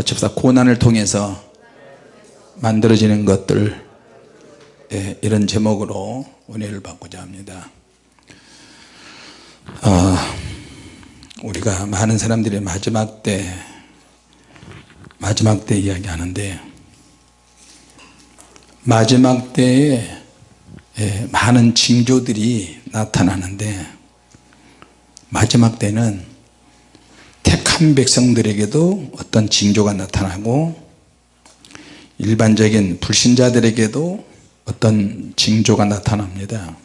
같이 합시다 고난을 통해서 만들어지는 것들 예, 이런 제목으로 은혜를 받고자 합니다. 어, 우리가 많은 사람들이 마지막 때 마지막 때 이야기하는데 마지막 때에 예, 많은 징조들이 나타나는데 마지막 때는 택한 백성들에게도 어떤 징조가 나타나고 일반적인 불신자들에게도 어떤 징조가 나타납니다.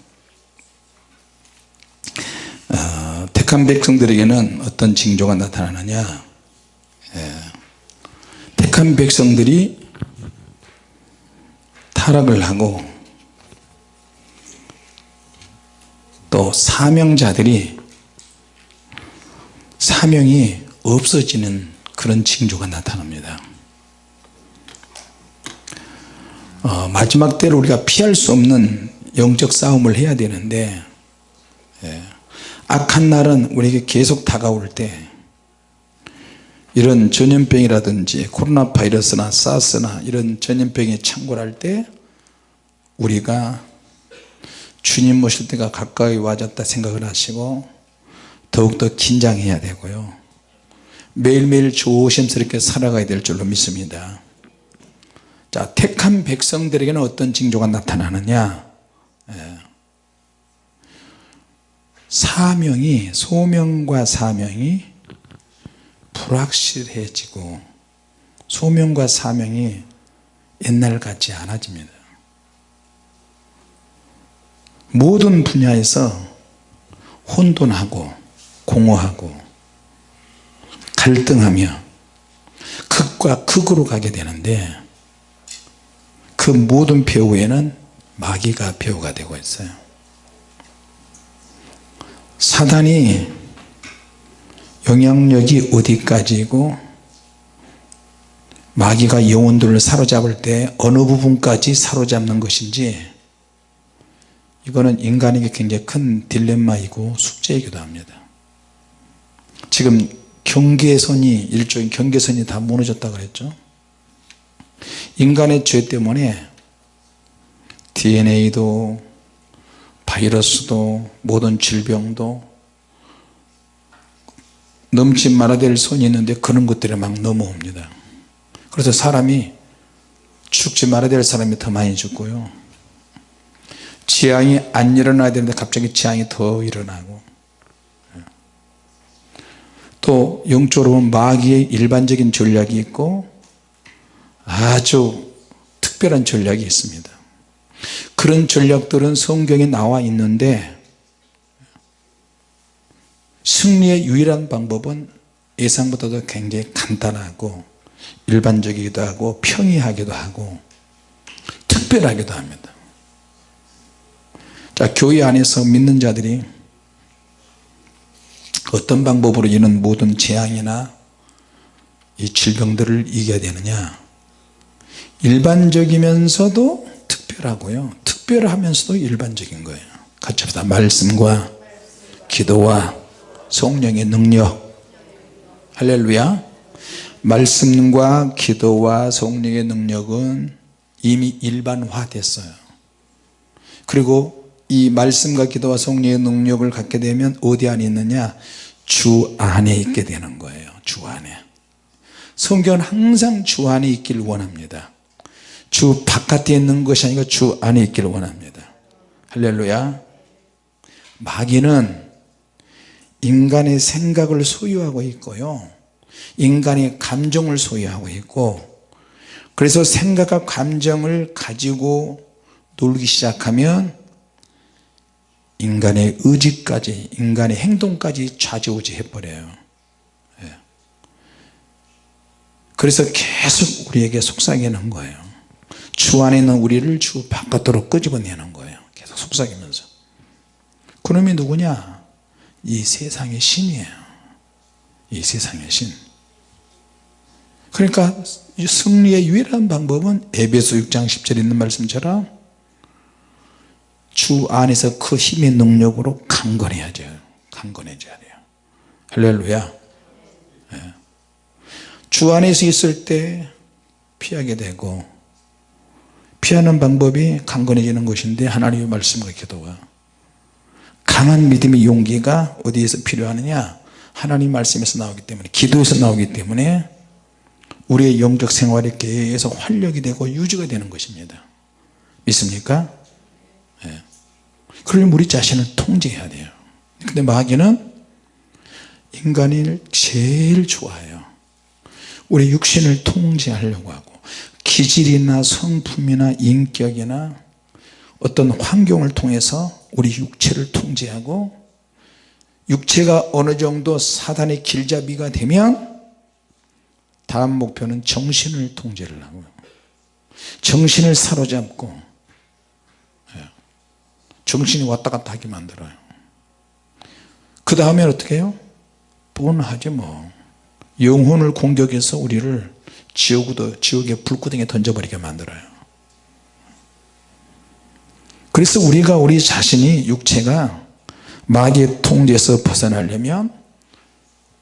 어, 택한 백성들에게는 어떤 징조가 나타나느냐? 예, 택한 백성들이 타락을 하고 또 사명자들이 사명이 없어지는 그런 징조가 나타납니다. 어, 마지막 때를 우리가 피할 수 없는 영적 싸움을 해야 되는데 예, 악한 날은 우리에게 계속 다가올 때 이런 전염병이라든지 코로나 바이러스나 사스나 이런 전염병이 창궐할 때 우리가 주님 모실 때가 가까이 와졌다 생각을 하시고 더욱더 긴장해야 되고요. 매일매일 조심스럽게 살아가야 될 줄로 믿습니다. 자 택한 백성들에게는 어떤 징조가 나타나느냐? 예. 사명이 소명과 사명이 불확실해지고 소명과 사명이 옛날 같지 않아집니다. 모든 분야에서 혼돈하고 공허하고 갈등하며 극과 극으로 가게 되는데 그 모든 배후에는 마귀가 배후가 되고 있어요. 사단이 영향력이 어디까지고 마귀가 영혼들을 사로잡을 때 어느 부분까지 사로잡는 것인지 이거는 인간에게 굉장히 큰 딜레마이고 숙제이기도 합니다 지금 경계선이 일종의 경계선이 다 무너졌다 그랬죠. 인간의 죄 때문에 DNA도 바이러스도 모든 질병도 넘지 말아야 될 손이 있는데 그런 것들이 막 넘어옵니다. 그래서 사람이 죽지 말아야 될 사람이 더 많이 죽고요. 재앙이 안 일어나야 되는데 갑자기 재앙이 더 일어나고 또 영적으로 보면 마귀의 일반적인 전략이 있고 아주 특별한 전략이 있습니다. 그런 전략들은 성경에 나와 있는데 승리의 유일한 방법은 예상보다도 굉장히 간단하고 일반적이기도 하고 평이하기도 하고 특별하기도 합니다. 자 교회 안에서 믿는 자들이 어떤 방법으로 이런 모든 재앙이나 이 질병들을 이겨야 되느냐? 일반적이면서도 특별하고요. 특별하면서도 일반적인 거예요. 같이 합시다. 말씀과 기도와 성령의 능력. 할렐루야. 말씀과 기도와 성령의 능력은 이미 일반화 됐어요. 그리고 이 말씀과 기도와 성령의 능력을 갖게 되면 어디 안에 있느냐 주 안에 있게 되는 거예요. 주 안에. 성경은 항상 주 안에 있기를 원합니다. 주 바깥에 있는 것이 아니고 주 안에 있기를 원합니다. 할렐루야. 마귀는 인간의 생각을 소유하고 있고요. 인간의 감정을 소유하고 있고 그래서 생각과 감정을 가지고 놀기 시작하면 인간의 의지까지 인간의 행동까지 좌지우지 해버려요. 예. 그래서 계속 우리에게 속삭이는 거예요. 주 안에 있는 우리를 주 바깥으로 끄집어내는 거예요. 계속 속삭이면서. 그놈이 누구냐? 이 세상의 신이에요. 이 세상의 신. 그러니까 승리의 유일한 방법은 에베소 6장 10절에 있는 말씀처럼 주 안에서 그 힘의 능력으로 강건해야죠 강건해져야 돼요. 할렐루야. 예. 주 안에서 있을 때 피하게 되고 피하는 방법이 강건해지는 것인데 하나님의 말씀과 기도가 강한 믿음의 용기가 어디에서 필요하느냐? 하나님 말씀에서 나오기 때문에 기도에서 나오기 때문에 우리의 영적 생활이 계속 활력이 되고 유지가 되는 것입니다. 믿습니까? 네. 그러면 우리 자신을 통제해야 돼요 근데 마귀는 인간을 제일 좋아해요 우리 육신을 통제하려고 하고 기질이나 성품이나 인격이나 어떤 환경을 통해서 우리 육체를 통제하고 육체가 어느 정도 사단의 길잡이가 되면 다음 목표는 정신을 통제를 하고요 정신을 사로잡고 예, 정신이 왔다 갔다 하게 만들어요. 그 다음에 어떻게 해요? 뻔하지 뭐. 영혼을 공격해서 우리를 지옥으로, 지옥의 불구덩이에 던져버리게 만들어요. 그래서 우리가 우리 자신이 육체가 마귀의 통제에서 벗어나려면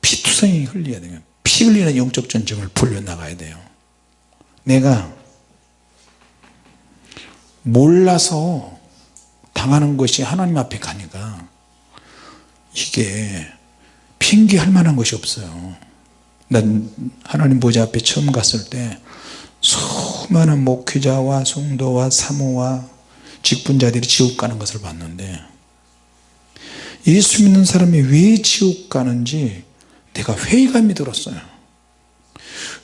피투성이 흘려야 돼요. 피 흘리는 영적 전쟁을 불려나가야 돼요. 내가 몰라서 당하는 것이 하나님 앞에 가니까 이게 핑계할 만한 것이 없어요. 난 하나님 보좌 앞에 처음 갔을 때 수많은 목회자와 성도와 사모와 직분자들이 지옥 가는 것을 봤는데 예수 믿는 사람이 왜 지옥 가는지 내가 회의감이 들었어요.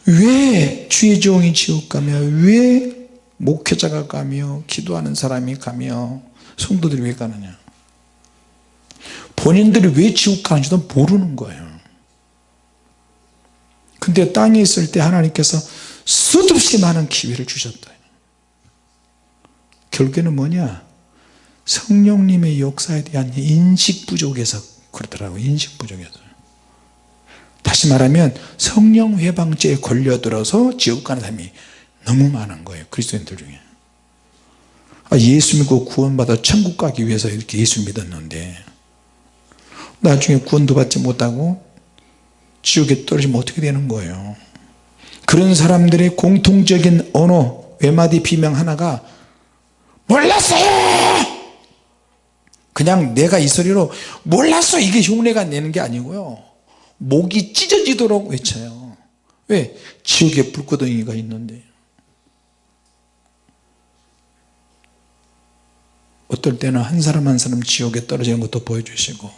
왜 주의 종이 지옥 가며 왜 목회자가 가며 기도하는 사람이 가며 성도들이 왜 가느냐? 본인들이 왜 지옥 가는지도 모르는 거예요. 근데 땅에 있을 때 하나님께서 수없이 많은 기회를 주셨다. 결국에는 뭐냐? 성령님의 역사에 대한 인식 부족에서 그렇더라고요 인식 부족에서. 다시 말하면 성령 회방죄에 걸려들어서 지옥 가는 사람이 너무 많은 거예요 그리스도인들 중에. 아, 예수 믿고 구원받아 천국 가기 위해서 이렇게 예수 믿었는데 나중에 구원도 받지 못하고 지옥에 떨어지면 어떻게 되는 거예요? 그런 사람들의 공통적인 언어 외마디 비명 하나가 몰랐어요 그냥 내가 이 소리로 몰랐어! 이게 흉내가 내는 게 아니고요. 목이 찢어지도록 외쳐요. 왜? 지옥에 불구덩이가 있는데 어떨 때는 한 사람 한 사람 지옥에 떨어지는 것도 보여주시고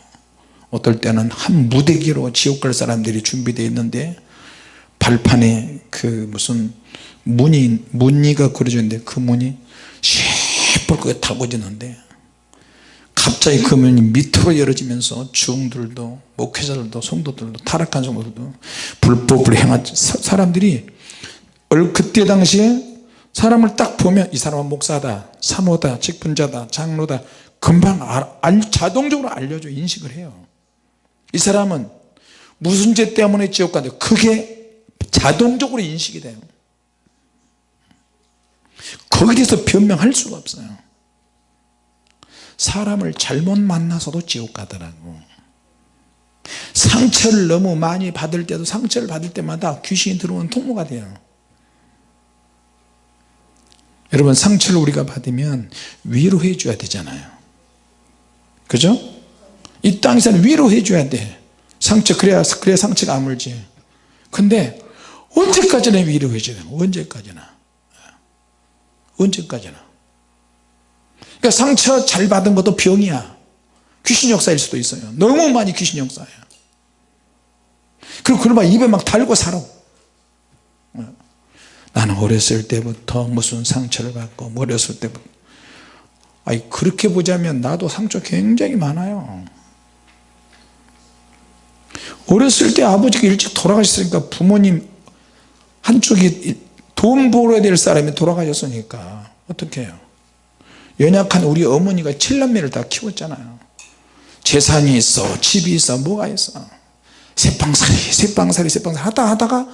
어떨 때는 한 무대기로 지옥 갈 사람들이 준비되어 있는데 발판에 그 무슨 문이 문이가 그려져 있는데 그 문이 시뻘겋게 달궈지는데 갑자기 그 문이 밑으로 열어지면서 주웅들도 목회자들도 성도들도 타락한 성도들도 불법을 행한 사람들이 그때 당시에 사람을 딱 보면 이 사람은 목사다 사모다 직분자다 장로다. 금방 알, 자동적으로 알려줘 인식을 해요. 이 사람은 무슨 죄 때문에 지옥 간다 그게 자동적으로 인식이 돼요. 거기에 대해서 변명할 수가 없어요. 사람을 잘못 만나서도 지옥 가더라고. 상처를 너무 많이 받을 때도 상처를 받을 때마다 귀신이 들어오는 통로가 돼요 여러분 상처를 우리가 받으면 위로해 줘야 되잖아요. 그죠? 이 땅에서는 위로해 줘야 돼. 상처 그래야 그래야 상처가 아물지. 근데 언제까지나 위로해 줘야 돼 언제까지나? 언제까지나? 그러니까 상처 잘 받은 것도 병이야. 귀신 역사일 수도 있어요. 너무 많이 귀신 역사야. 그리고 그러면 입에 막 달고 살아 나는 어렸을 때부터 무슨 상처를 받고 어렸을 때부터. 아니 그렇게 보자면 나도 상처 굉장히 많아요. 어렸을 때 아버지가 일찍 돌아가셨으니까 부모님 한쪽이 돈 벌어야 될 사람이 돌아가셨으니까 어떻게 해요? 연약한 우리 어머니가 칠남매를 다 키웠잖아요. 재산이 있어 집이 있어 뭐가 있어? 새빵살이 새빵살이 새빵살이 하다 하다가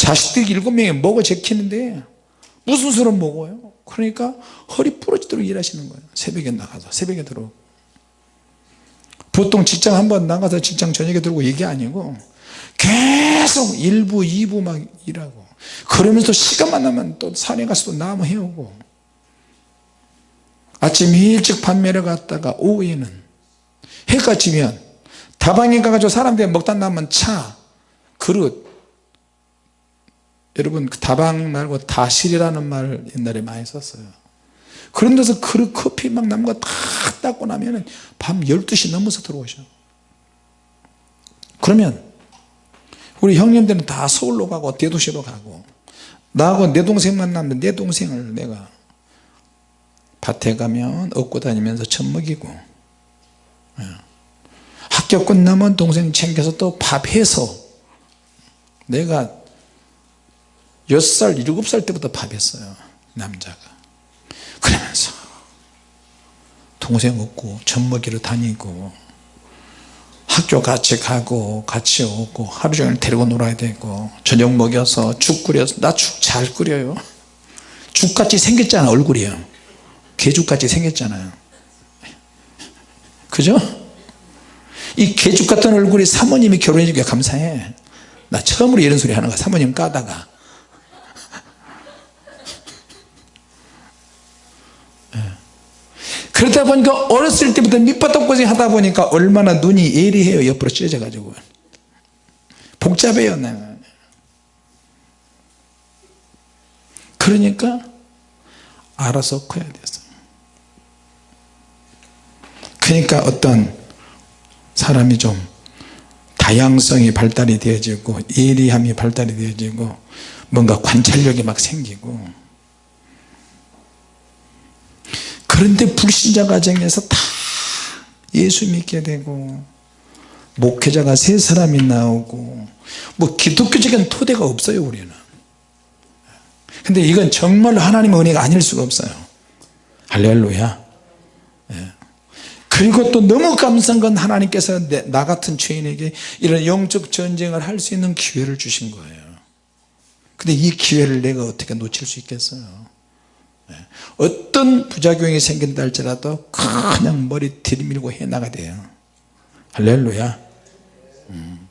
자식들이 일곱 명이 먹어 제키는데? 무슨 수로 먹어요? 그러니까 허리 부러지도록 일하시는 거예요. 새벽에 나가서 새벽에 들어오고 보통 직장 한번 나가서 직장 저녁에 들고 이게 아니고 계속 1부 2부 막 일하고 그러면서 시간만 나면 또 산에 가서 또 나무 해오고 아침 일찍 판매를 갔다가 오후에는 해가 지면 다방에 가가지고 사람들이 먹다 남은 차 그릇 여러분 그 다방 말고 다실이라는 말 옛날에 많이 썼어요 그런 데서 그릇 커피 막 남은 거 다 닦고 나면 밤 12시 넘어서 들어오셔 그러면 우리 형님들은 다 서울로 가고 대도시로 가고 나하고 내 동생만 남는데 내 동생을 내가 밭에 가면 얻고 다니면서 젖먹이고 예. 학교 끝나면 동생 챙겨서 또 밥해서 내가 6살 7살 때부터 밥했어요 남자가. 그러면서 동생 얻고 젖먹이러 다니고 학교 같이 가고 같이 오고 하루 종일 데리고 놀아야 되고 저녁 먹여서 죽 끓여서 나 죽 잘 끓여요. 죽같이 생겼잖아 얼굴이요. 개죽같이 생겼잖아요. 그죠? 이 개죽 같은 얼굴이 사모님이 결혼해 주니까 감사해. 나 처음으로 이런 소리 하는 거야 사모님 까다가 그러다 보니까 어렸을 때부터 밑바닥 고생 하다 보니까 얼마나 눈이 예리해요 옆으로 찢어져 가지고. 복잡해요 내가 그러니까 알아서 커야 됐어 그러니까 어떤 사람이 좀 다양성이 발달이 되어지고 예리함이 발달이 되어지고 뭔가 관찰력이 막 생기고 그런데 불신자 가정에서 다 예수 믿게 되고 목회자가 세 사람이 나오고 뭐 기독교적인 토대가 없어요 우리는 근데 이건 정말 하나님의 은혜가 아닐 수가 없어요 할렐루야 예. 그리고 또 너무 감사한 건 하나님께서 내, 나 같은 죄인에게 이런 영적 전쟁을 할 수 있는 기회를 주신 거예요 근데 이 기회를 내가 어떻게 놓칠 수 있겠어요 예. 어떤 부작용이 생긴다 할지라도 그냥 머리 들이밀고 해나가야 돼요. 할렐루야. 음.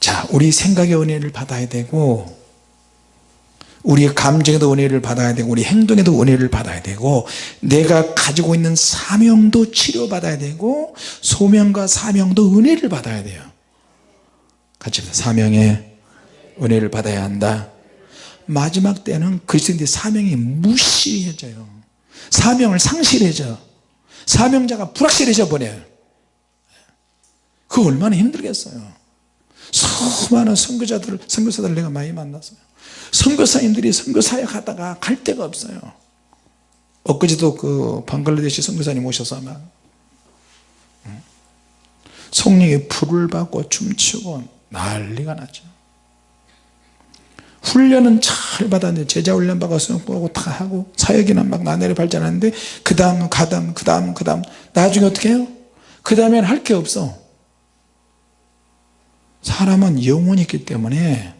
자 우리 생각의 은혜를 받아야 되고 우리의 감정에도 은혜를 받아야 되고 우리 행동에도 은혜를 받아야 되고 내가 가지고 있는 사명도 치료받아야 되고 소명과 사명도 은혜를 받아야 돼요. 같이 사명에 은혜를 받아야 한다 마지막 때는 그리스도인의 사명이 무시해져요. 사명을 상실해져. 사명자가 불확실해져 버려요. 그 얼마나 힘들겠어요. 수많은 선교자들 선교사들 내가 많이 만났어요. 선교사님들이 선교사역 하다가 갈 데가 없어요. 엊그제도 그 방글라데시 선교사님 오셔서 막 성령의 불을 받고 춤추고 난리가 나죠 훈련은 잘 받았는데 제자 훈련 받아서 보고 다 하고 사역이나 막 나날이 발전하는데 그 다음 그 다음 그 다음 그 다음. 나중에 어떻게 해요? 그 다음엔 할 게 없어. 사람은 영혼이 있기 때문에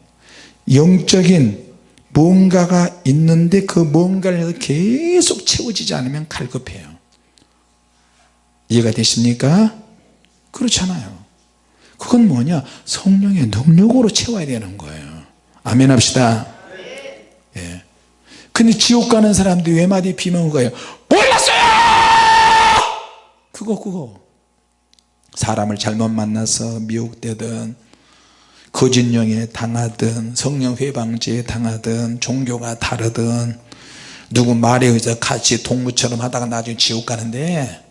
영적인 뭔가가 있는데 그 뭔가를 계속 채워지지 않으면 갈급해요. 이해가 되십니까? 그렇잖아요. 그건 뭐냐? 성령의 능력으로 채워야 되는 거예요 아멘 합시다. 예. 근데 지옥 가는 사람들이 외마디 비명을 거예요? 몰랐어요! 그거 그거. 사람을 잘못 만나서 미혹되든 거짓령에 당하든 성령 회방지에 당하든 종교가 다르든 누구 말에 의해서 같이 동무처럼 하다가 나중에 지옥 가는데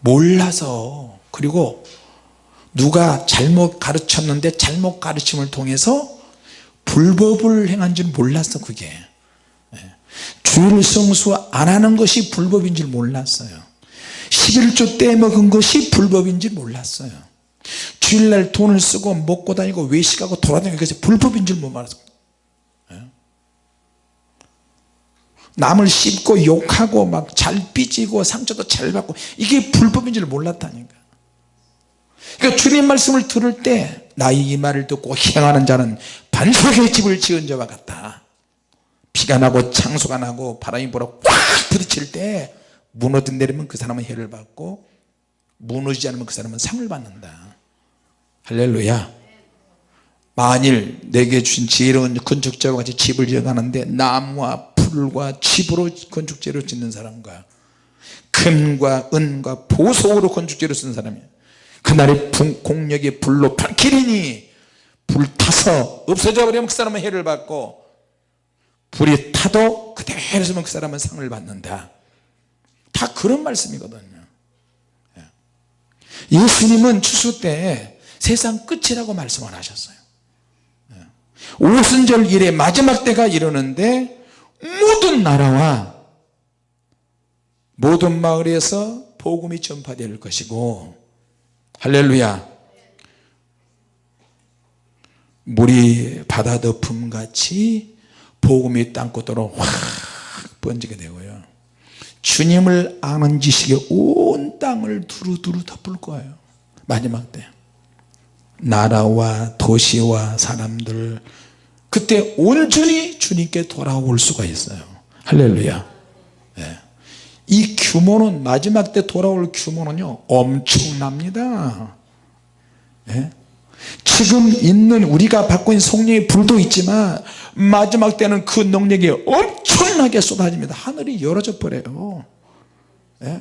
몰라서. 그리고 누가 잘못 가르쳤는데 잘못 가르침을 통해서 불법을 행한 줄 몰랐어 그게. 주일 성수 안 하는 것이 불법인 줄 몰랐어요. 11조 떼먹은 것이 불법인 줄 몰랐어요. 주일날 돈을 쓰고 먹고 다니고 외식하고 돌아다니는 것이 불법인 줄 못 알았어. 남을 씹고 욕하고 막 잘 삐지고 상처도 잘 받고 이게 불법인 줄 몰랐다니까. 그러니까 주님 말씀을 들을 때 나의 이 말을 듣고 행하는 자는 반석의 집을 지은 자와 같다. 피가 나고 창수가 나고 바람이 불어 꽉 부딪힐 때 무너져 내리면 그 사람은 해를 받고 무너지지 않으면 그 사람은 상을 받는다. 할렐루야. 만일 내게 주신 지혜로운 건축자와 같이 집을 지어가는데 나무와 풀과 칩으로 건축재료 짓는 사람과 금과 은과 보석으로 건축재료 쓰는 사람이에요 그날의 공력이 불로 밝히리니 불타서 없어져 버리면 그 사람은 해를 받고 불이 타도 그대로 있으면 그 사람은 상을 받는다 다 그런 말씀이거든요 예. 예수님은 추수 때 세상 끝이라고 말씀을 하셨어요 예. 오순절 일의 마지막 때가 이르는데 모든 나라와 모든 마을에서 복음이 전파될 것이고 할렐루야 물이 바다 덮음같이 복음이 땅끝으로 확 번지게 되고요. 주님을 아는 지식에 온 땅을 두루두루 덮을 거예요. 마지막 때. 나라와 도시와 사람들. 그때 온전히 주님께 돌아올 수가 있어요. 할렐루야. 네. 이 규모는 마지막 때 돌아올 규모는요 엄청납니다. 네? 지금 있는 우리가 받고 있는 성령의 불도 있지만 마지막 때는 그 능력이 엄청나게 쏟아집니다. 하늘이 열어져 버려요. 예?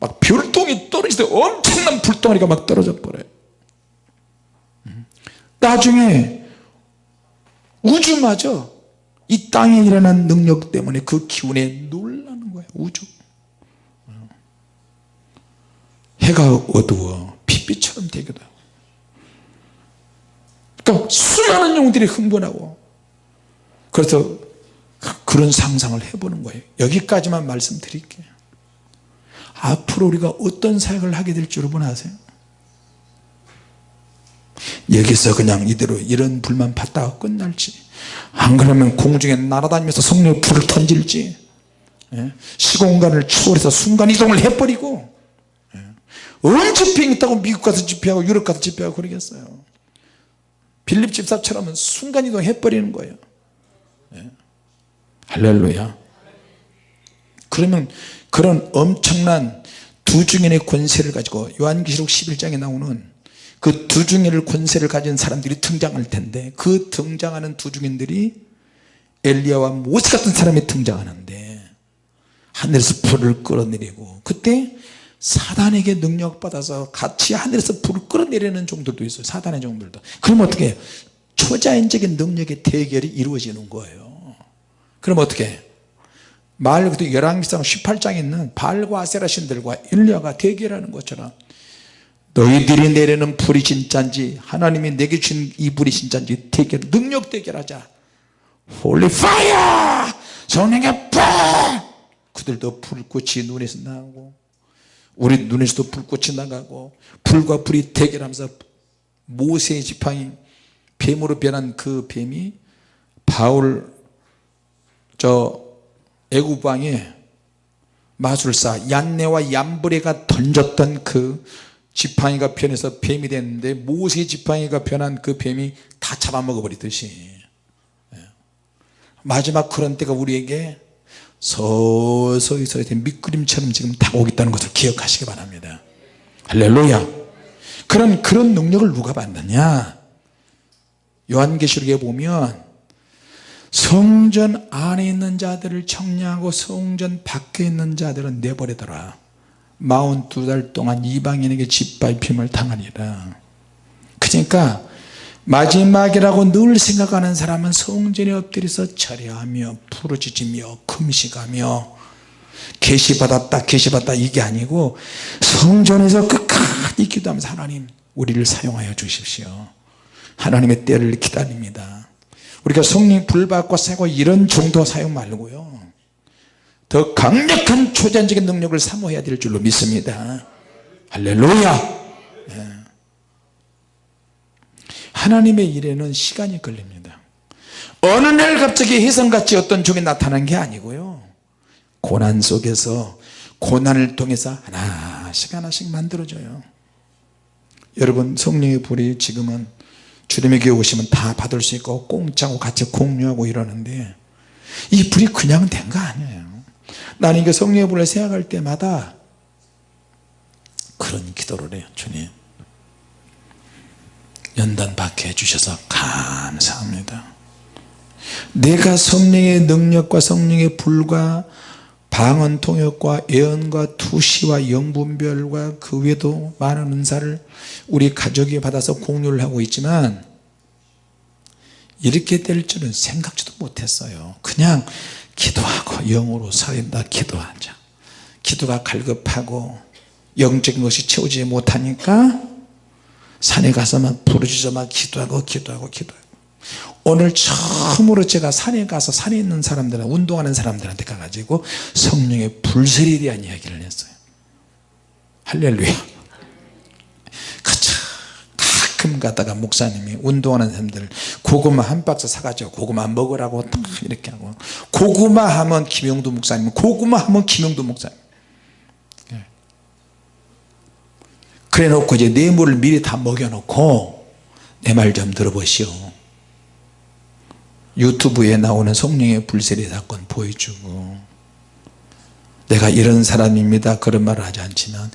막 별똥이 떨어질 때 엄청난 불덩어리가 막 떨어져 버려요. 음. 나중에 우주마저 이 땅에 일어난 능력 때문에 그 기운에 놀라는 거예요 우주. 해가 어두워 핏빛처럼 되기도 그러니까 수많은 영들이 흥분하고 그래서 그런 상상을 해보는 거예요 여기까지만 말씀드릴게요 앞으로 우리가 어떤 사역을 하게 될지 여러분 아세요? 여기서 그냥 이대로 이런 불만 받다가 끝날지 안 그러면 공중에 날아다니면서 성령의 불을 던질지 예? 시공간을 초월해서 순간이동을 해버리고 예? 언제 비행기 타고 미국 가서 집회하고 유럽 가서 집회하고 그러겠어요 빌립 집사처럼 순간이동 해버리는 거예요 예. 할렐루야 그러면 그런 엄청난 두 중인의 권세를 가지고 요한계시록 11장에 나오는 그두 중인의 권세를 가진 사람들이 등장할 텐데 그 등장하는 두 중인들이 엘리야와 모세 같은 사람이 등장하는데 하늘에서 불을 끌어내리고 그때 사단에게 능력받아서 같이 하늘에서 불을 끌어내리는 종들도 있어요. 사단의 종들도. 그럼 어떻게 초자연적인 능력의 대결이 이루어지는 거예요. 그럼 어떻게 말 그때 열왕기상 18장에 있는 바알과 아세라 신들과 엘리야가 대결하는 것처럼 너희들이 내리는 불이 진짜인지 하나님이 내게 준 이 불이 진짜인지 대결 능력 대결하자. Holy fire 성령의 불! 그들도 불꽃이 눈에서 나오고 우리 눈에서도 불꽃이 나가고 불과 불이 대결하면서 모세의 지팡이 뱀으로 변한 그 뱀이 바울 저 애구방에 마술사 얀네와 얀브레가 던졌던 그 지팡이가 변해서 뱀이 됐는데 모세 지팡이가 변한 그 뱀이 다 잡아먹어 버리듯이 예. 마지막 그런 때가 우리에게 서서히 서서히 밑그림처럼 지금 다가오고 있다는 것을 기억하시기 바랍니다. 할렐루야. 그런 그런 능력을 누가 받느냐? 요한계시록에 보면 성전 안에 있는 자들을 청량하고 성전 밖에 있는 자들은 내버리더라. 42달 동안 이방인에게 짓밟힘을 당하니라. 그러니까 마지막이라고 늘 생각하는 사람은 성전에 엎드려서 철회하며 부르짖으며 금식하며 계시받았다 계시받았다 이게 아니고 성전에서 끝까지 기도하면서 하나님 우리를 사용하여 주십시오. 하나님의 때를 기다립니다. 우리가 성령 불받고 사고 이런 정도 사용 말고요. 더 강력한 초자연적인 능력을 사모해야 될 줄로 믿습니다. 할렐루야 하나님의 일에는 시간이 걸립니다. 어느 날 갑자기 혜성같이 어떤 종이 나타난 게 아니고요. 고난 속에서 고난을 통해서 하나씩 하나씩 만들어져요. 여러분 성령의 불이 지금은 주님의 교회 오시면 다 받을 수 있고 공짜고 같이 공유하고 이러는데 이 불이 그냥 된 거 아니에요. 나는 이게 성령의 불을 생각할 때마다 그런 기도를 해요 주님 연단 받게 해주셔서 감사합니다. 내가 성령의 능력과 성령의 불과 방언 통역과 예언과 투시와 영분별과 그 외에도 많은 은사를 우리 가족이 받아서 공유를 하고 있지만 이렇게 될 줄은 생각지도 못했어요. 그냥 기도하고 영으로 살린다 기도하자. 기도가 갈급하고 영적인 것이 채우지 못하니까 산에 가서 막 부르짖어 막 기도하고 기도하고 기도하고 오늘 처음으로 제가 산에 가서 산에 있는 사람들 운동하는 사람들한테 가가지고 성령의 불설에 대한 이야기를 했어요. 할렐루야. 가끔 가다가 목사님이 운동하는 사람들 고구마 한 박스 사가지고 고구마 먹으라고 딱 이렇게 하고 고구마 하면 김영도 목사님 고구마 하면 김영도 목사님 그래 놓고 이제 뇌물을 미리 다 먹여 놓고 내 말 좀 들어보시오. 유튜브에 나오는 성령의 불세례 사건 보여주고 내가 이런 사람입니다. 그런 말을 하지 않지만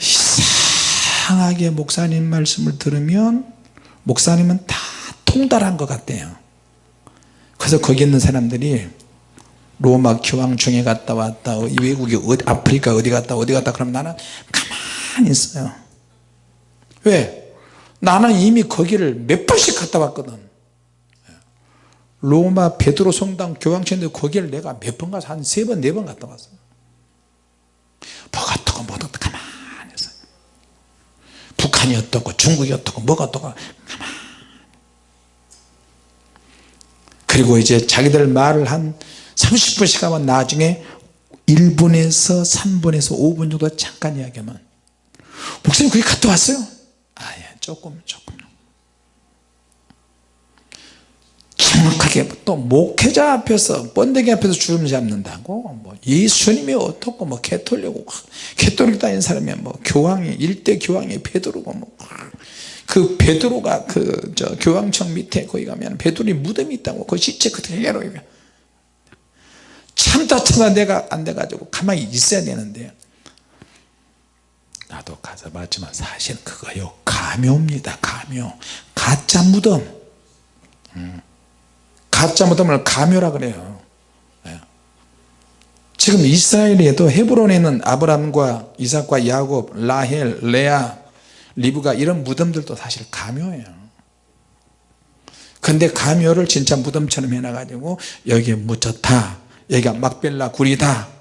이상하게 목사님 말씀을 들으면 목사님은 다 통달한 것 같대요. 그래서 거기 있는 사람들이 로마 교황청에 갔다 왔다 외국에 어디, 아프리카 어디 갔다 어디 갔다 그러면 나는 가만히 있어요. 왜? 나는 이미 거기를 몇 번씩 갔다 왔거든. 로마 베드로 성당 교황청인데 거기를 내가 몇 번 가서 한 세 번 네 번 갔다 왔어요. 뭐가 어떻고 뭐가 어떻고 가만히 있어요. 북한이 어떻고 중국이 어떻고 뭐가 어떻고 그리고 이제 자기들 말을 한 30분씩 하면 나중에 1분에서 3분에서 5분 정도 잠깐 이야기하면 목사님 거기 갔다 왔어요? 아예 조금 조금. 정확하게 또 목회자 앞에서 번데기 앞에서 주름 잡는다고? 뭐 예수님이 어떻고 뭐 개톨리고 개톨릭 다닌 사람이 뭐 교황이 일대 교황이 베드로고 뭐 그 베드로가 그 저 교황청 밑에 거기 가면 베드로의 무덤이 있다고. 그 시체 그대로 참다 참다 내가 안 돼가지고 가만히 있어야 되는데 나도 가서 봤지만 사실 그거요. 가묘입니다. 가묘. 가짜 무덤. 음. 가짜 무덤을 가묘라 그래요. 예. 지금 이스라엘에도 헤브론에 있는 아브람과 이삭과 야곱 라헬 레아 리브가 이런 무덤들도 사실 가묘예요. 근데 가묘를 진짜 무덤처럼 해놔가지고 여기에 묻혔다. 여기가 막벨라 굴이다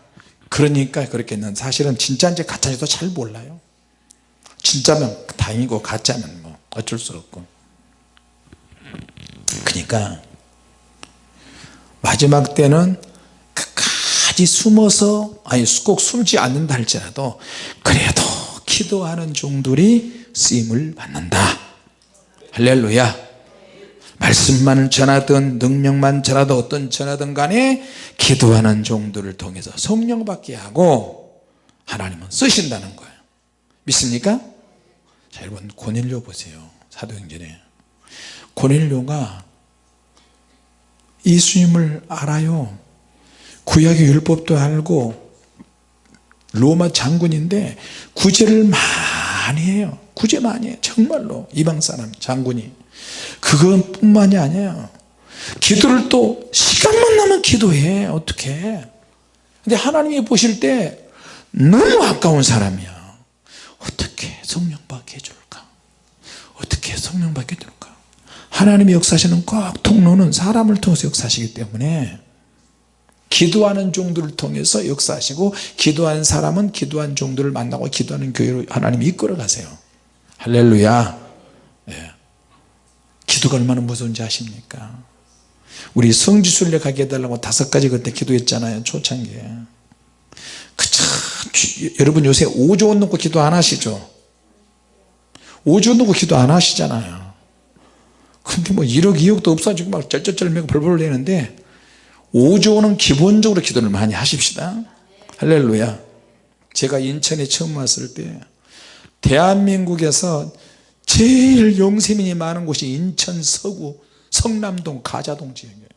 그러니까 그렇게 했는 사실은 진짜인지 가짜인지도 잘 몰라요. 진짜면 다행이고 가짜면 뭐 어쩔 수 없고. 그러니까 마지막 때는 끝까지 숨어서 아니 꼭 숨지 않는다 할지라도 그래도 기도하는 종들이 쓰임을 받는다. 할렐루야 말씀만 전하든 능력만 전하든 어떤 전하든 간에 기도하는 종들을 통해서 성령 받게 하고 하나님은 쓰신다는 거예요. 믿습니까? 자 여러분 고넬료 보세요. 사도행전에. 고넬료가 예수님을 알아요. 구약의 율법도 알고 로마 장군인데 구제를 많이 해요. 구제 많이 해요. 정말로 이방 사람 장군이 그것뿐만이 아니에요. 기도를 또 시간만 나면 기도해. 어떻게? 근데 하나님이 보실 때 너무 아까운 사람이야. 어떻게 성령 받게 해줄까? 어떻게 성령 받게 해줄까? 하나님의 역사시는 꼭 통로는 사람을 통해서 역사하시기 때문에 기도하는 종들을 통해서 역사하시고 기도한 사람은 기도한 종들을 만나고 기도하는 교회로 하나님이 이끌어 가세요. 할렐루야. 네. 기도가 얼마나 무서운지 아십니까? 우리 성지순례 가게 해달라고 다섯 가지 그때 기도했잖아요 초창기에. 그쵸 여러분 요새 5조 원 넣고 기도 안 하시죠? 5조 넣고 기도 안 하시잖아요. 근데 뭐 1억 2억도 없어지고 막 쩔쩔쩔 매고 벌벌 내는데 5조는 기본적으로 기도를 많이 하십시다. 할렐루야. 제가 인천에 처음 왔을 때 대한민국에서 제일 영세민이 많은 곳이 인천 서구 성남동 가자동 지역이에요.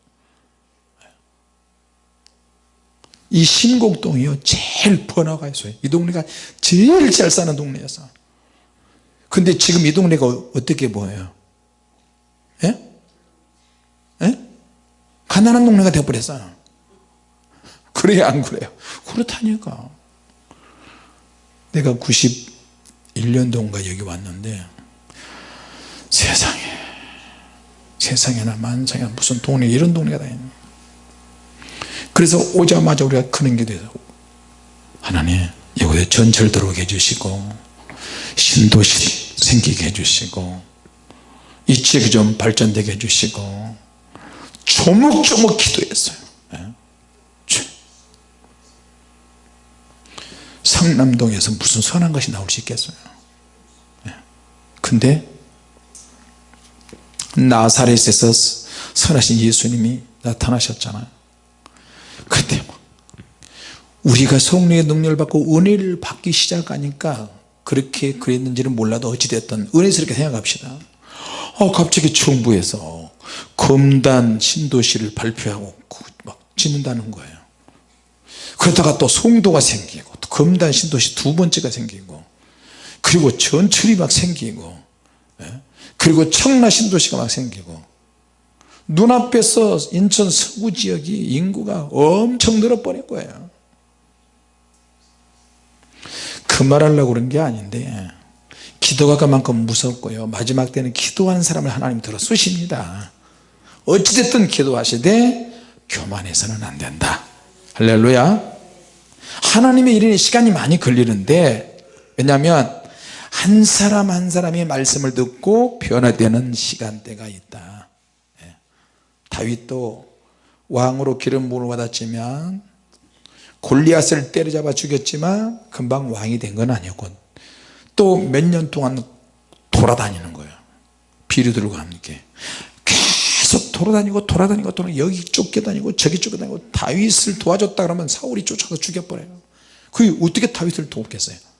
이 신곡동이요 제일 번화가 있어요. 이 동네가 제일 잘 사는 동네였어 근데 지금 이 동네가 어떻게 보여요? 예? 예? 가난한 동네가 되어버렸어요. 그래야 안 그래요? 그렇다니까. 내가 91년도인가 여기 왔는데 세상에 세상에나 만상에나 무슨 동네 이런 동네가 다 있네 그래서 오자마자 우리가 그런 게 돼서 하나님 이곳에 전철 들어오게 해주시고 신도시 생기게 해주시고 이 지역이 좀 발전되게 해주시고 조목조목 기도했어요 예? 상남동에서 무슨 선한 것이 나올 수 있겠어요 예. 근데 나사렛에서 선하신 예수님이 나타나셨잖아요. 그때 막 우리가 성령의 능력을 받고 은혜를 받기 시작하니까 그렇게 그랬는지는 몰라도 어찌됐든 은혜스럽게 생각합시다. 어, 갑자기 정부에서 검단 신도시를 발표하고 막 짓는다는 거예요. 그러다가 또 송도가 생기고 또 검단 신도시 두 번째가 생기고 그리고 전철이 막 생기고 예? 그리고 청라 신도시가 막 생기고 눈앞에서 인천 서구 지역이 인구가 엄청 늘어버릴 거예요. 그 말하려고 그런 게 아닌데 기도가 그만큼 무섭고요. 마지막 때는 기도한 사람을 하나님 들어 쓰십니다. 어찌됐든 기도하시되 교만해서는 안 된다. 할렐루야. 하나님의 일에 시간이 많이 걸리는데 왜냐하면 한 사람 한 사람이 말씀을 듣고 변화되는 시간대가 있다. 예. 다윗도 왕으로 기름 부음을 받았지만 골리앗을 때려잡아 죽였지만 금방 왕이 된 건 아니었고 또 몇 년 동안 돌아다니는 거예요 비류들과 함께. 계속 돌아다니고 돌아다니고 돌아다니고 여기 쫓겨다니고 저기 쫓겨다니고 다윗을 도와줬다 그러면 사울이 쫓아서 죽여버려요. 그게 어떻게 다윗을 돕겠어요? 예.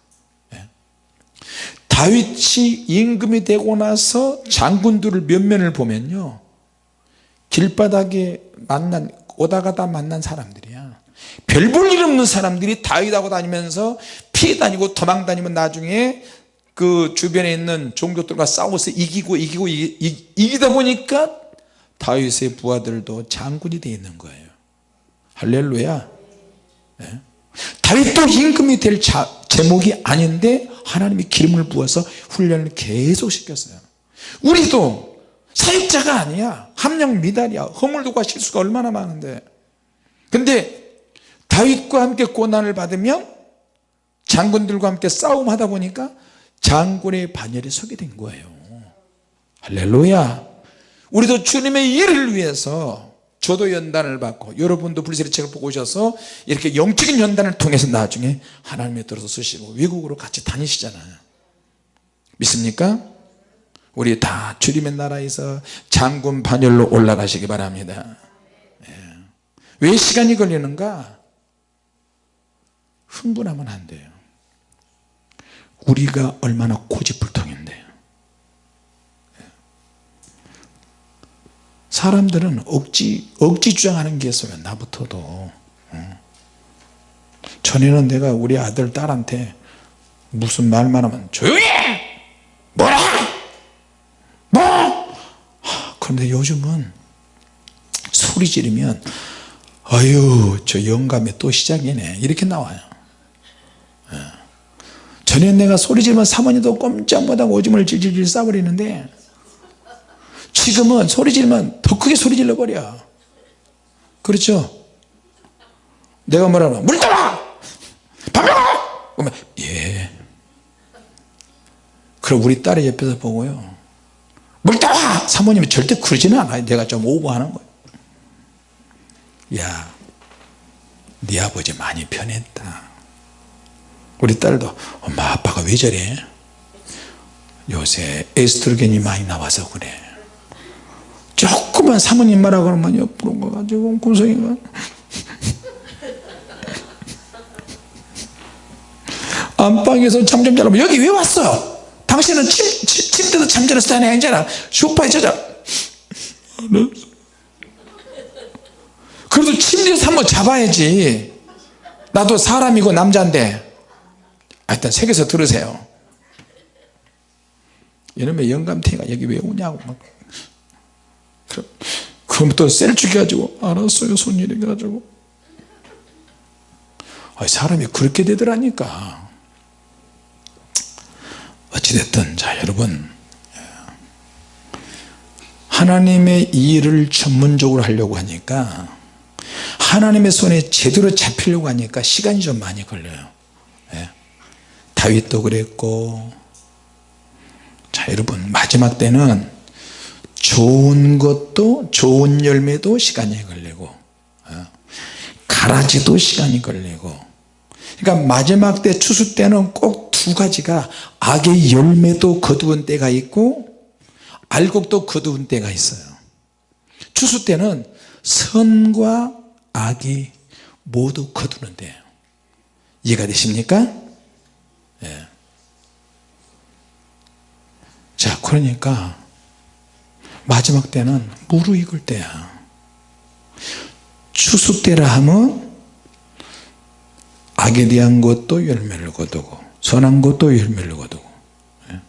다윗이 임금이 되고 나서 장군들을 면면을 보면요 길바닥에 만난 오다가다 만난 사람들이야. 별 볼 일 없는 사람들이 다윗하고 다니면서 피해 다니고 도망 다니면 나중에 그 주변에 있는 종족들과 싸워서 이기고 이기고 이기, 이기다 보니까 다윗의 부하들도 장군이 되어 있는 거예요. 할렐루야. 네. 다윗도 임금이 될 자, 제목이 아닌데 하나님이 기름을 부어서 훈련을 계속 시켰어요. 우리도 사역자가 아니야. 함량 미달이야. 허물도가 실수가 얼마나 많은데. 근데 다윗과 함께 고난을 받으면 장군들과 함께 싸움하다 보니까 장군의 반열에 서게 된 거예요. 할렐루야. 우리도 주님의 일을 위해서 저도 연단을 받고 여러분도 불세리 책을 보고 오셔서 이렇게 영적인 연단을 통해서 나중에 하나님의 들어서 쓰시고 외국으로 같이 다니시잖아요 믿습니까? 우리 다 주님의 나라에서 장군 반열로 올라가시기 바랍니다 예. 왜 시간이 걸리는가? 흥분하면 안 돼요 우리가 얼마나 고집불통인데요 사람들은 억지 억지 주장하는 게 있어요 나부터도 전에는 내가 우리 아들 딸한테 무슨 말만 하면 조용히 해! 뭐라! 뭐! 그런데 요즘은 소리 지르면 아유 저 영감이 또 시작이네. 이렇게 나와요. 전에 내가 소리 지르면 사모님도 꼼짝 못하고 오줌을 질질질 싸버리는데 지금은 소리 지르면 더 크게 소리 질러버려. 그렇죠? 내가 뭐라면 물 따라! 밥 먹어! 그러면 예. 그럼 우리 딸이 옆에서 보고요. 물 따라! 사모님이 절대 그러지는 않아요. 내가 좀 오버하는 거예요. 야 네 아버지 많이 변했다. 우리 딸도 엄마 아빠가 왜 저래? 요새 에스트로겐이 많이 나와서 그래 조금만 사모님 말하고 그러면 옆으로 가가지고 구성이가. 안방에서 잠좀 자라면 여기 왜 왔어? 당신은 침, 침, 침대도 잠자는 스타일이 아니잖아. 소파에 자자 그래도 침대에서 한번 잡아야지. 나도 사람이고 남자인데. 하여튼 새겨서 들으세요. 이놈의 영감탱이가 여기 왜 오냐고 막. 그럼 그럼 또 셀쭉이 가지고 알았어요 손일이 가지고. 아, 사람이 그렇게 되더라니까. 어찌됐든 자 여러분. 하나님의 일을 전문적으로 하려고 하니까 하나님의 손에 제대로 잡히려고 하니까 시간이 좀 많이 걸려요. 예. 다윗도 그랬고. 자 여러분 마지막 때는 좋은 것도 좋은 열매도 시간이 걸리고 어, 가라지도 시간이 걸리고 그러니까 마지막 때 추수 때는 꼭 두 가지가 악의 열매도 거두은 때가 있고 알곡도 거두은 때가 있어요 추수 때는 선과 악이 모두 거두는 때예요 이해가 되십니까? 예. 자 그러니까 마지막 때는 무르익을 때야. 추수 때라 하면 악에 대한 것도 열매를 거두고 선한 것도 열매를 거두고. 예.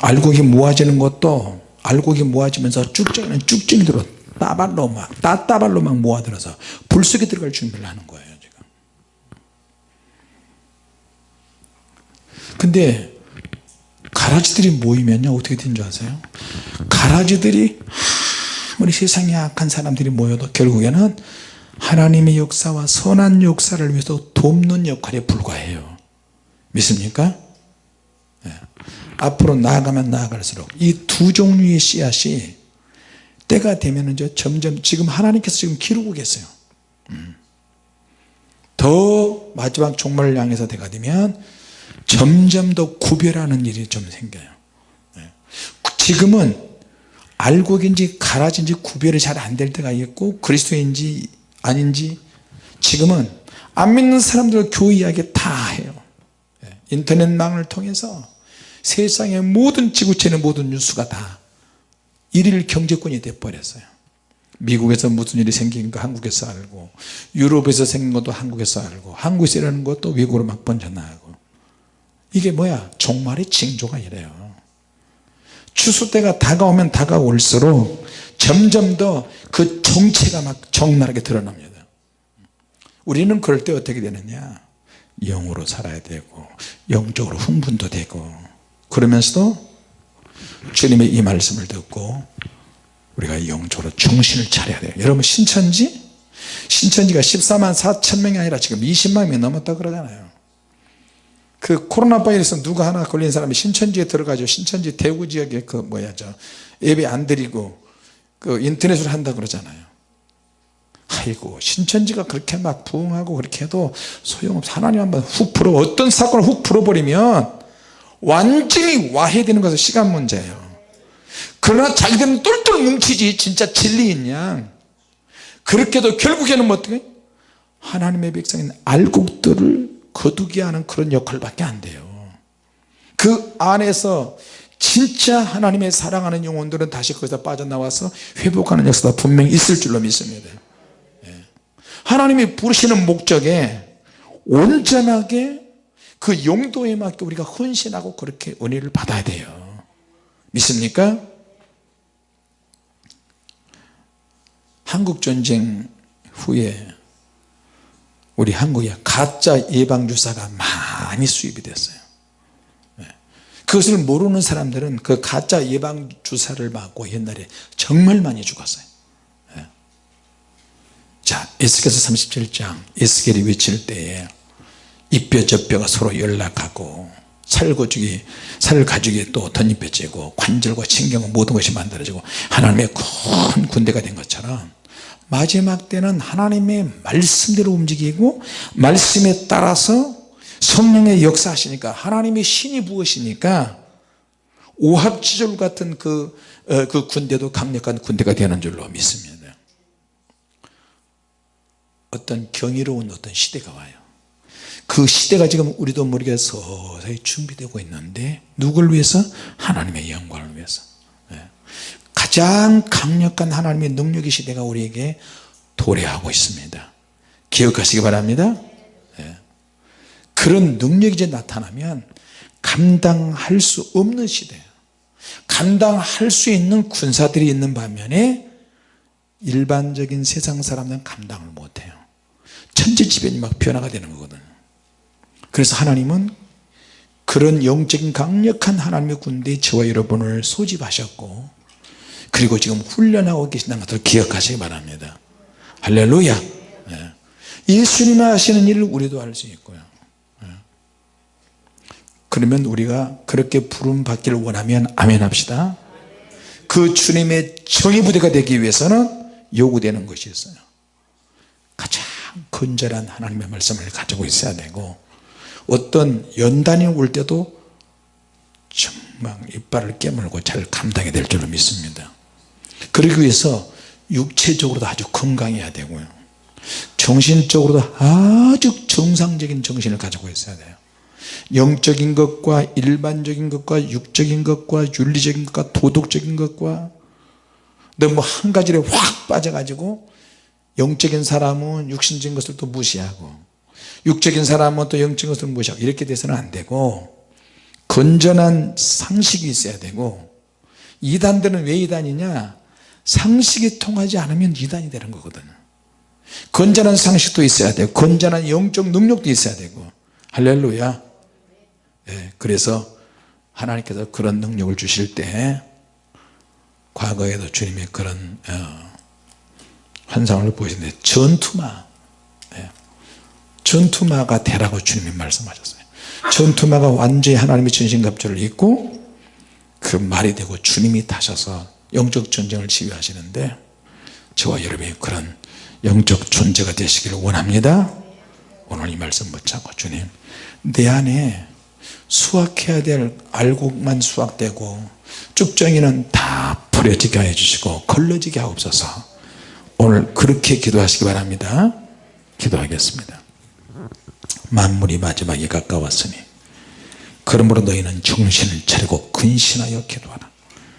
알곡이 모아지는 것도 알곡이 모아지면서 쭉정이는 쭉정이들어 따발로 막 따따발로 막 모아들어서 불 속에 들어갈 준비를 하는 거예요 지금. 근데 가라지들이 모이면요 어떻게 되는 줄 아세요 가라지들이 아무리 세상에 악한 사람들이 모여도 결국에는 하나님의 역사와 선한 역사를 위해서 돕는 역할에 불과해요 믿습니까? 네. 앞으로 나아가면 나아갈수록 이 두 종류의 씨앗이 때가 되면 이제 점점 지금 하나님께서 지금 기르고 계세요 음. 더 마지막 종말을 향해서 때가 되면 점점 더 구별하는 일이 좀 생겨요 네. 지금은 알곡인지 가라지인지 구별이 잘 안 될 때가 있고 그리스도인지 아닌지 지금은 안 믿는 사람들 교회 이야기 다 해요 네. 인터넷망을 통해서 세상의 모든 지구촌의 모든 뉴스가 다 일일 경제권이 돼버렸어요 미국에서 무슨 일이 생긴 거 한국에서 알고 유럽에서 생긴 것도 한국에서 알고 한국에서 일하는 것도 외국으로 막 번져나가고 이게 뭐야? 종말의 징조가 이래요. 추수 때가 다가오면 다가올수록 점점 더 그 정체가 막 적나라하게 드러납니다. 우리는 그럴 때 어떻게 되느냐? 영으로 살아야 되고 영적으로 흥분도 되고 그러면서도 주님의 이 말씀을 듣고 우리가 영적으로 정신을 차려야 돼요. 여러분 신천지? 신천지가 14만 4천 명이 아니라 지금 20만 명이 넘었다 그러잖아요 그 코로나 바이러스 누가 하나 걸린 사람이 신천지에 들어가죠. 신천지 대구 지역에 그 뭐야 저 예배 안 드리고 그 인터넷으로 한다 그러잖아요. 아이고 신천지가 그렇게 막 부흥하고 그렇게 해도 소용없어 하나님 한번 훅 풀어 어떤 사건을 훅 풀어버리면 완전히 와해되는 것은 시간 문제예요. 그러나 자기들은 똘똘 뭉치지 진짜 진리인 양 그렇게도 결국에는 뭐 어떻게? 하나님의 백성인 알곡들을 거두게 하는 그런 역할밖에 안 돼요 그 안에서 진짜 하나님의 사랑하는 영혼들은 다시 거기서 빠져나와서 회복하는 역사가 분명히 있을 줄로 믿습니다 예. 하나님이 부르시는 목적에 온전하게 그 용도에 맞게 우리가 헌신하고 그렇게 은혜를 받아야 돼요 믿습니까? 한국전쟁 후에 우리 한국에 가짜 예방주사가 많이 수입이 됐어요 네. 그것을 모르는 사람들은 그 가짜 예방주사를 맞고 옛날에 정말 많이 죽었어요 네. 자 에스겔서 37장 에스겔이 외칠 때에 이뼈 저뼈가 서로 연락하고 살고죽이 살가죽이 또 덧입혀지고 관절과 신경 모든 것이 만들어지고 하나님의 큰 군대가 된 것처럼 마지막 때는 하나님의 말씀대로 움직이고 말씀에 따라서 성령의 역사하시니까 하나님의 신이 부으시니까 오합지졸 같은 그, 어, 그 군대도 강력한 군대가 되는 줄로 믿습니다. 어떤 경이로운 어떤 시대가 와요. 그 시대가 지금 우리도 모르게 서서히 준비되고 있는데 누굴 위해서? 하나님의 영광을 위해서 가장 강력한 하나님의 능력의 시대가 우리에게 도래하고 있습니다. 기억하시기 바랍니다. 네. 그런 능력이 이제 나타나면 감당할 수 없는 시대예요 감당할 수 있는 군사들이 있는 반면에 일반적인 세상 사람들은 감당을 못해요. 천지지변이 막 변화가 되는 거거든요. 그래서 하나님은 그런 영적인 강력한 하나님의 군대에 저와 여러분을 소집하셨고 그리고 지금 훈련하고 계신다는 것을 기억하시기 바랍니다. 할렐루야. 예. 예수님이 하시는 일을 우리도 할 수 있고요. 예. 그러면 우리가 그렇게 부름 받기를 원하면 아멘 합시다. 그 주님의 정의 부대가 되기 위해서는 요구되는 것이 있어요. 가장 건전한 하나님의 말씀을 가지고 있어야 되고 어떤 연단이 올 때도 정말 이빨을 깨물고 잘 감당이 될 줄로 믿습니다 그러기 위해서 육체적으로도 아주 건강해야 되고요. 정신적으로도 아주 정상적인 정신을 가지고 있어야 돼요. 영적인 것과 일반적인 것과 육적인 것과 윤리적인 것과 도덕적인 것과 너무 한 가지를 확 빠져가지고 영적인 사람은 육신적인 것을 또 무시하고 육적인 사람은 또 영적인 것을 무시하고 이렇게 돼서는 안 되고 건전한 상식이 있어야 되고 이단들은 왜 이단이냐 상식이 통하지 않으면 이단이 되는 거거든요. 건전한 상식도 있어야 되고 건전한 영적 능력도 있어야 되고. 할렐루야. 네, 그래서 하나님께서 그런 능력을 주실 때 과거에도 주님의 그런 어, 환상을 보이는데 전투마 네, 전투마가 되라고 주님이 말씀하셨어요. 전투마가 완전히 하나님의 전신갑주를 입고 그 말이 되고 주님이 타셔서 영적 전쟁을 지휘하시는데 저와 여러분이 그런 영적 존재가 되시기를 원합니다. 오늘 이 말씀 붙잡고 주님 내 안에 수확해야 될 알곡만 수확되고 쭉정이는 다 버려지게 해주시고 걸러지게 하옵소서. 오늘 그렇게 기도하시기 바랍니다. 기도하겠습니다. 만물이 마지막에 가까웠으니 그러므로 너희는 정신을 차리고 근신하여 기도하라